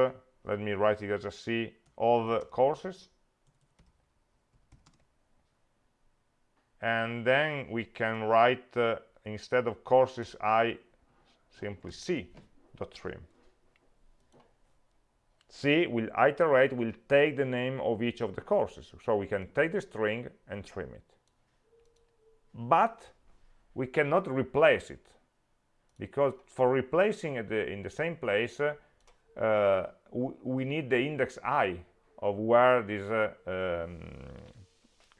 let me write it as a c of courses. And then we can write uh, instead of courses i simply c dot trim c will iterate will take the name of each of the courses. So we can take the string and trim it. But we cannot replace it because for replacing it in the same place uh, uh, we need the index i of where this uh, um,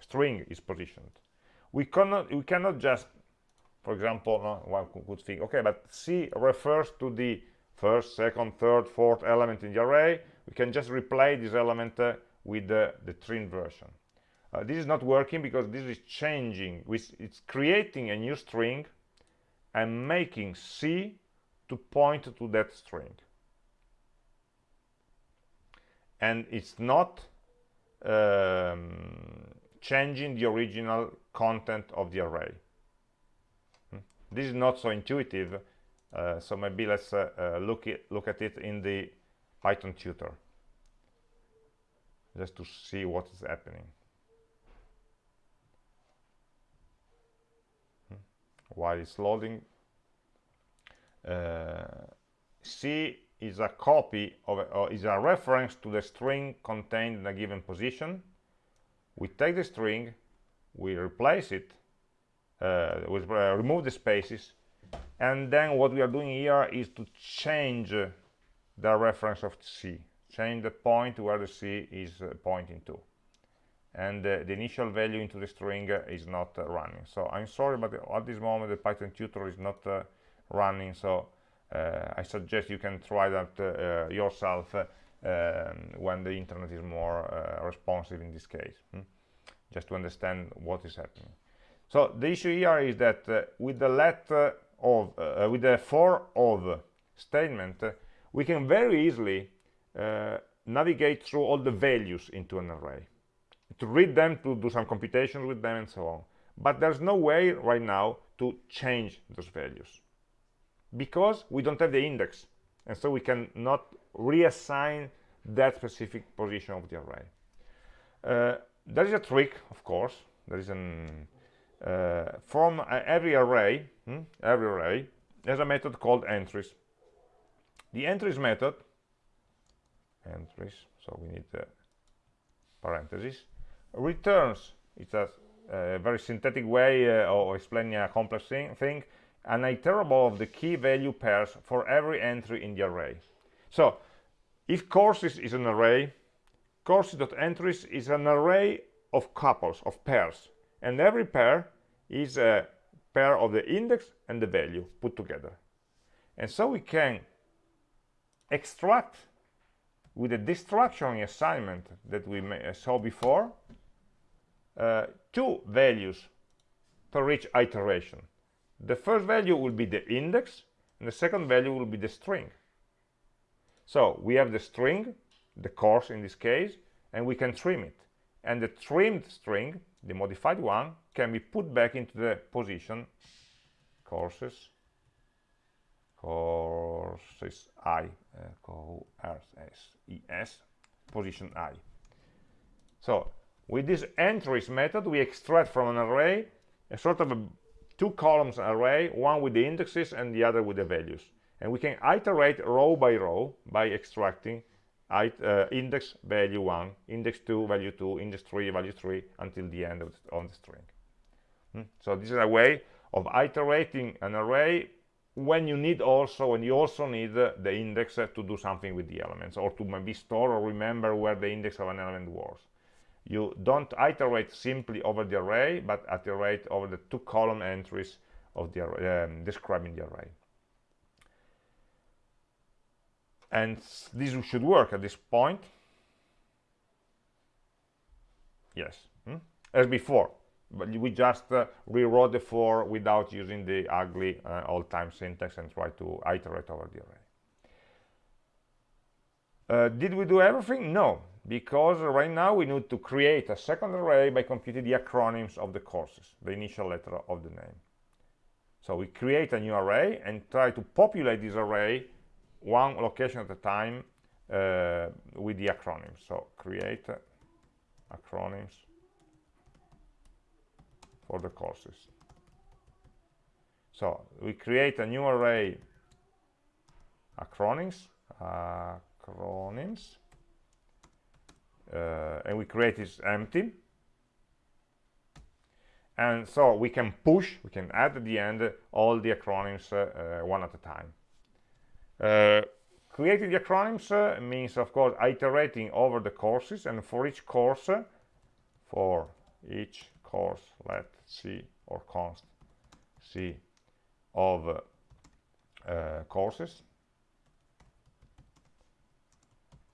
string is positioned. We cannot we cannot just for example no, one could think okay but c refers to the first second third fourth element in the array. We can just replace this element uh, with the, the trim version. Uh, this is not working because this is changing. It's creating a new string and making c to point to that string and it's not um, changing the original content of the array hmm? this is not so intuitive uh, so maybe let's uh, uh, look, it, look at it in the Python tutor just to see what is happening hmm? while it's loading uh, C is a copy of or is a reference to the string contained in a given position. We take the string we replace it uh, we uh, remove the spaces and then what we are doing here is to change the reference of c change the point where the c is uh, pointing to. And the initial value into the string is not uh, running. So i'm sorry but at this moment the python tutor is not uh, running. So I suggest you can try that uh, yourself uh, um, when the internet is more responsive in this case hmm? just to understand what is happening. So the issue here is that with the let of with the for of statement we can very easily navigate through all the values into an array. To read them to do some computations with them and so on. But there's no way right now to change those values because we don't have the index and so we cannot reassign that specific position of the array. Uh, there is a trick of course. There is an uh, from uh, every array hmm, every array there's a method called entries. The entries method entries so we need the parentheses returns. It's a, a very synthetic way uh, of explaining a complex thing, thing an iterable of the key value pairs for every entry in the array. So if courses is an array, courses.entries is an array of couples, of pairs. And every pair is a pair of the index and the value put together. And so we can extract with the destruction assignment that we saw before uh, two values per each iteration the first value will be the index and the second value will be the string. So we have the string the course in this case and we can trim it. And the trimmed string the modified one can be put back into the position courses courses i uh, courses position i. So with this entries method we extract from an array a sort of a two columns array one with the indexes and the other with the values. And we can iterate row by row by extracting uh, index value 1 index 2 value 2 index 3 value 3 until the end of the, of the string. Hmm? so this is a way of iterating an array when you need also when you also need uh, the index uh, to do something with the elements or to maybe store or remember where the index of an element was you don't iterate simply over the array but iterate over the two column entries of the um, describing the array. And this should work at this point. Yes hmm? as before but we just uh, rewrote the for without using the ugly uh, old-time syntax and try to iterate over the array. Uh, did we do everything? No because right now we need to create a second array by computing the acronyms of the courses, the initial letter of the name. So we create a new array and try to populate this array one location at a time uh, with the acronyms. So create acronyms for the courses. So we create a new array acronyms, acronyms and we create this empty. And so we can push we can add at the end all the acronyms uh, uh, one at a time. Uh, creating the acronyms uh, means of course iterating over the courses and for each course uh, for each course let c or const c of courses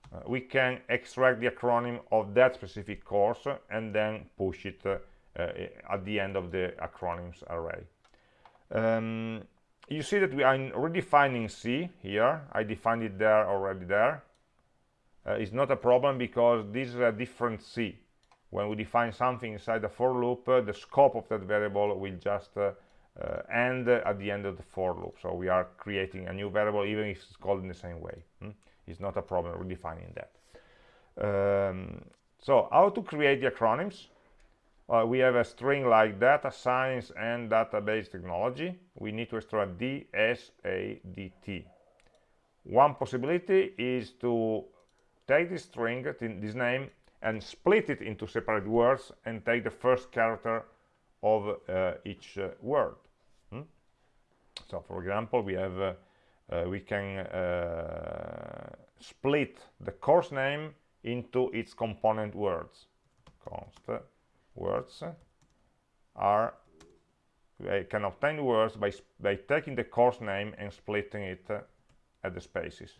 uh, we can extract the acronym of that specific course and then push it uh, uh, at the end of the acronyms array. Um, you see that we are redefining C here. I defined it there already there. Uh, it's not a problem because this is a different C. When we define something inside the for loop, uh, the scope of that variable will just uh, end at the end of the for loop. So we are creating a new variable even if it's called in the same way. Hmm? It's not a problem redefining that. Um, so how to create the acronyms? Uh, we have a string like data science and database technology. We need to extract D, S, A, D, T. One possibility is to take this string, this name, and split it into separate words and take the first character of uh, each uh, word. Hmm? So, for example, we have uh, we can uh, split the course name into its component words. Const words are I can obtain words by, by taking the course name and splitting it uh, at the spaces.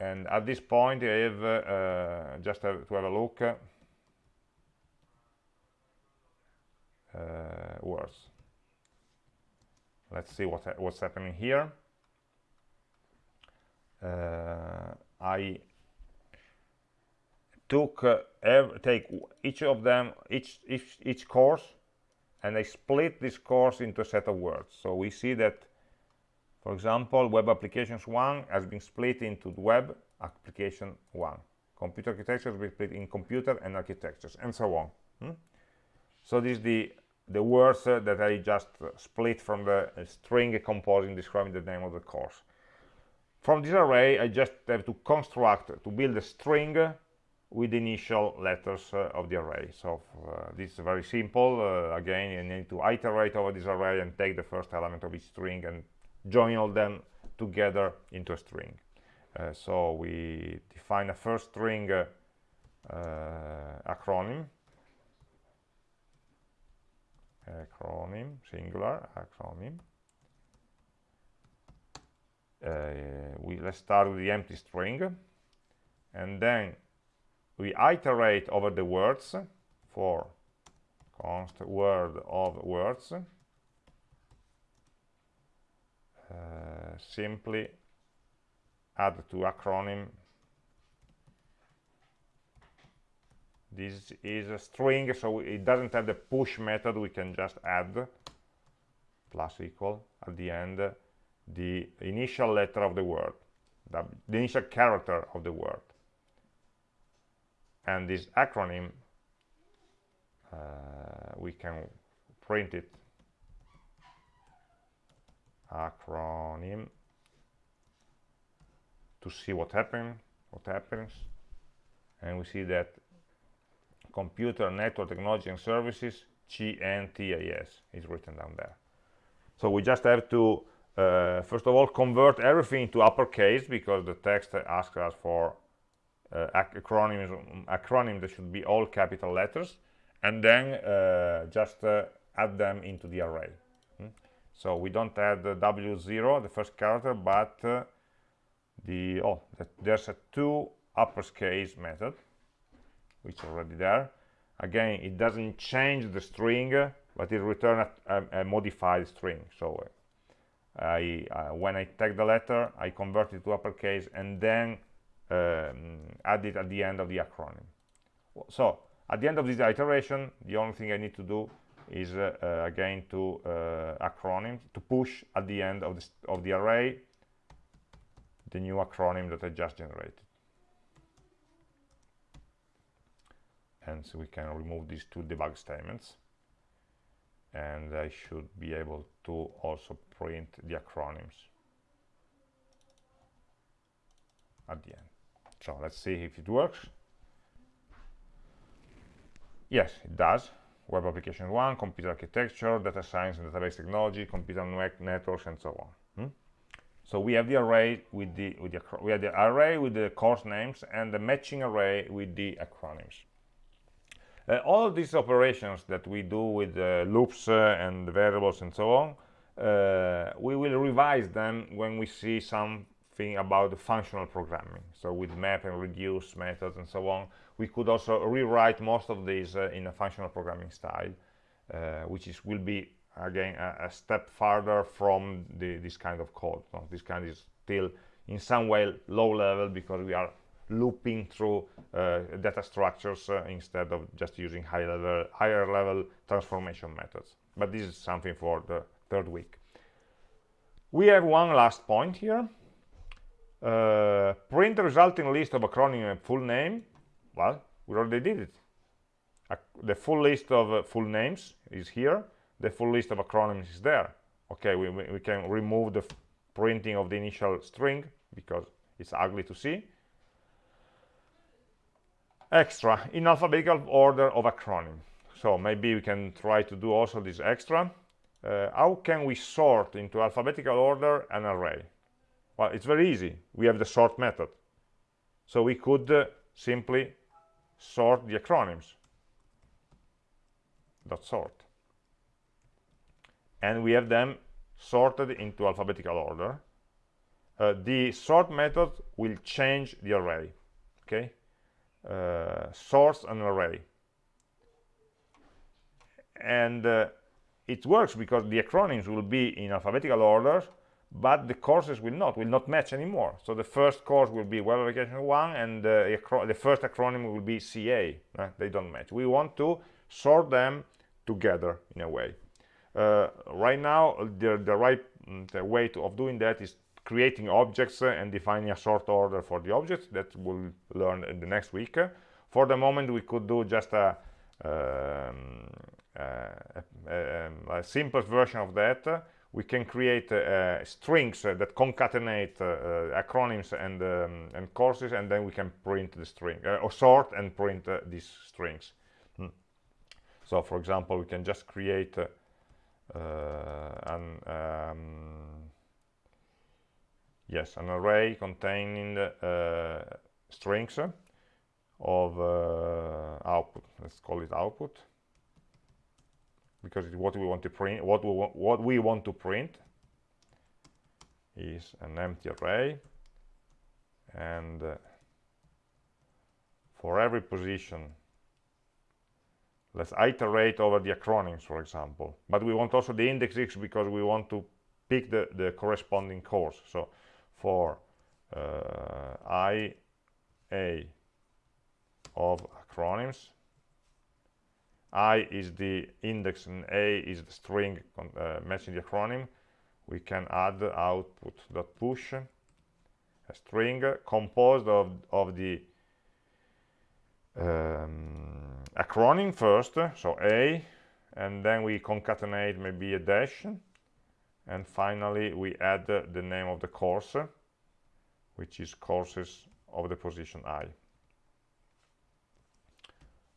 And at this point I have uh, just have to have a look uh, words let's see what what's happening here. Uh, I took uh, take each of them each, each each course and I split this course into a set of words. So we see that for example web applications 1 has been split into web application 1 computer architecture has been split in computer and architectures and so on. Hmm? so this is the the words uh, that I just split from the uh, string composing describing the name of the course. From this array, I just have to construct, to build a string with initial letters uh, of the array. So uh, this is very simple. Uh, again, you need to iterate over this array and take the first element of each string and join all them together into a string. Uh, so we define a first string acronym acronym singular acronym. Uh, we let's start with the empty string. And then we iterate over the words for const word of words. Uh, simply add to acronym this is a string so it doesn't have the push method. We can just add plus equal at the end the initial letter of the word the, the initial character of the word. And this acronym uh, we can print it. Acronym to see what happened what happens. And we see that computer network technology and services CNTAS is written down there. So we just have to uh, first of all convert everything into uppercase because the text asks us for uh, acronyms acronym that should be all capital letters and then uh, just uh, add them into the array. Hmm? so we don't add the w0 the first character but uh, the oh there's a two uppercase method which is already there. Again it doesn't change the string but it returns a, a, a, modified string. So uh, I uh, when I take the letter I convert it to uppercase and then um, add it at the end of the acronym. So at the end of this iteration the only thing I need to do is uh, uh, again to uh, acronym to push at the end of the, of the array the new acronym that I just generated and so we can remove these two debug statements. And I should be able to also print the acronyms at the end. So let's see if it works. Yes it does. Web application 1 computer architecture data science and database technology computer networks and so on. Hmm? so we have the array with the with the we have the array with the course names and the matching array with the acronyms uh, all these operations that we do with uh, loops uh, and variables and so on, we will revise them when we see something about the functional programming. So with map and reduce methods and so on, we could also rewrite most of these in a functional programming style, which is will be again a, a step farther from the, this kind of code. So this kind is still in some way low level because we are looping through uh, data structures uh, instead of just using high level, higher level transformation methods. But this is something for the third week. We have one last point here. Uh, print the resulting list of acronym and full name. Well, we already did it. the full list of uh, full names is here. The full list of acronyms is there. Okay, we, we can remove the printing of the initial string because it's ugly to see extra in alphabetical order of acronym. So maybe we can try to do also this extra. Uh, how can we sort into alphabetical order an array? Well it's very easy. We have the sort method. So we could uh, simply sort the acronyms. Dot sort. And we have them sorted into alphabetical order. Uh, the sort method will change the array okay uh, source an array and uh, it works because the acronyms will be in alphabetical order but the courses will not will not match anymore. So the first course will be web application 1 and uh, the first acronym will be ca they don't match. We want to sort them together in a way. Uh, right now the, the right mm, the way to, of doing that is creating objects and defining a sort order for the objects that we'll learn in the next week. For the moment we could do just a, um, a, a, a simple version of that. We can create uh, strings that concatenate uh, acronyms and um, and courses and then we can print the string uh, or sort and print uh, these strings. Hmm. so for example we can just create uh, an um, yes an array containing uh, strings of uh, output. Let's call it output. Because what we want to print what we want what we want to print is an empty array. And uh, for every position let's iterate over the acronyms for example. But we want also the index x because we want to pick the the corresponding course so for uh, IA of acronyms. I is the index and a is the string uh, matching the acronym. We can add output.push a string composed of, of the um, acronym first so a and then we concatenate maybe a dash and finally we add the name of the course which is courses of the position i.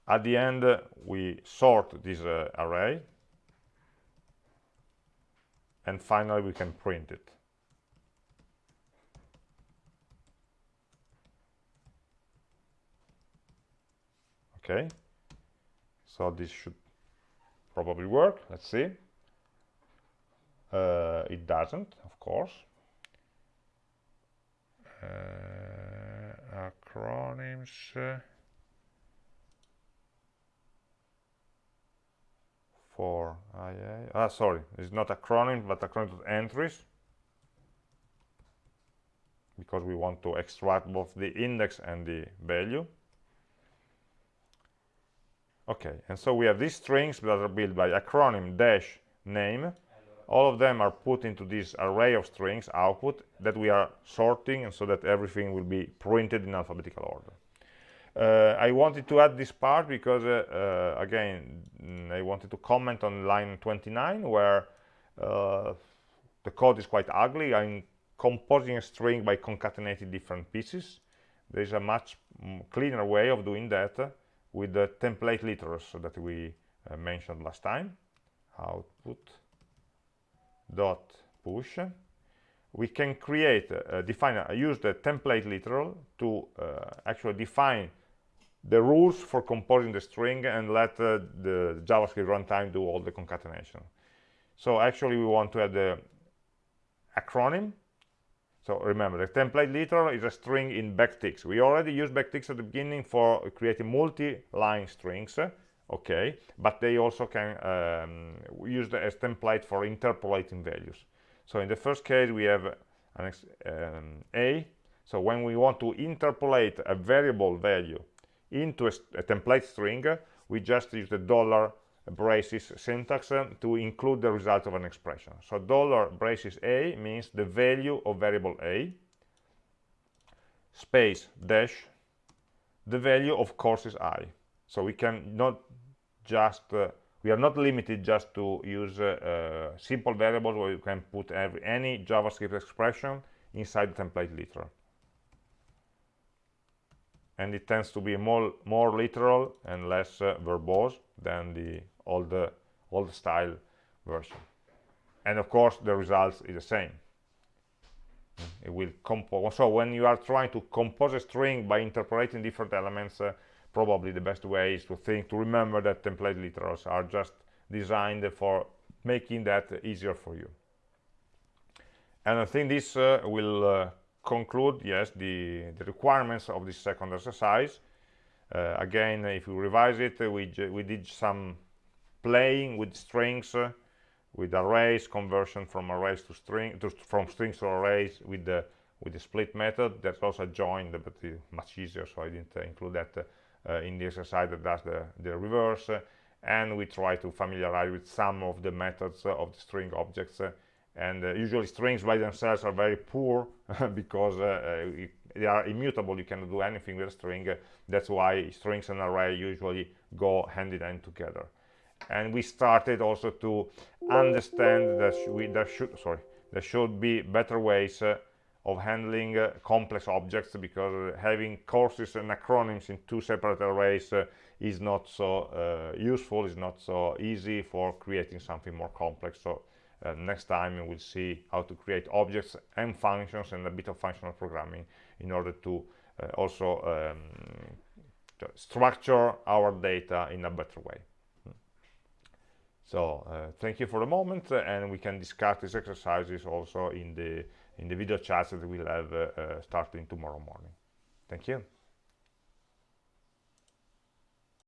At the end we sort this uh, array. And finally we can print it. Okay. So this should probably work. Let's see uh, it doesn't of course. Uh, acronyms uh, for IA ah sorry. It's not acronym but acronym entries. Because we want to extract both the index and the value. Okay and so we have these strings that are built by acronym dash name all of them are put into this array of strings output that we are sorting and so that everything will be printed in alphabetical order. Uh, I wanted to add this part because uh, uh, again mm, I wanted to comment on line 29 where uh, the code is quite ugly. I'm composing a string by concatenating different pieces. There is a much cleaner way of doing that with the template literals that we uh, mentioned last time. Output dot push we can create uh, define uh, use the template literal to uh, actually define the rules for composing the string and let uh, the javascript runtime do all the concatenation. So actually we want to add the acronym. So remember, the template literal is a string in backticks. We already used backticks at the beginning for creating multi-line strings, okay, but they also can um, use the as template for interpolating values. So in the first case, we have an um, a. So when we want to interpolate a variable value into a, a template string, we just use the dollar braces syntax uh, to include the result of an expression. So dollar braces a means the value of variable a space dash the value of courses i. So we can not just uh, we are not limited just to use uh, uh, simple variables where you can put every, any JavaScript expression inside the template literal. And it tends to be more, more literal and less uh, verbose than the old old style version and of course the results is the same it will compose so when you are trying to compose a string by interpolating different elements uh, probably the best way is to think to remember that template literals are just designed for making that easier for you. And i think this uh, will uh, conclude yes the the requirements of this second exercise. Uh, again if you revise it we we did some playing with strings uh, with arrays conversion from arrays to string to, from strings to arrays with the with the split method. That's also joined but much easier so i didn't uh, include that uh, in the exercise that does the the reverse and we try to familiarize with some of the methods of the string objects and uh, usually strings by themselves are very poor because uh, uh, they are immutable you cannot do anything with a string that's why strings and array usually go hand in hand together. And we started also to understand that we there should sorry there should be better ways uh, of handling uh, complex objects because having courses and acronyms in two separate arrays uh, is not so uh, useful is not so easy for creating something more complex. So uh, next time we'll see how to create objects and functions and a bit of functional programming in order to uh, also um, to structure our data in a better way. So uh, thank you for the moment, and we can discuss these exercises also in the in the video chats that we'll have uh, starting tomorrow morning. Thank you.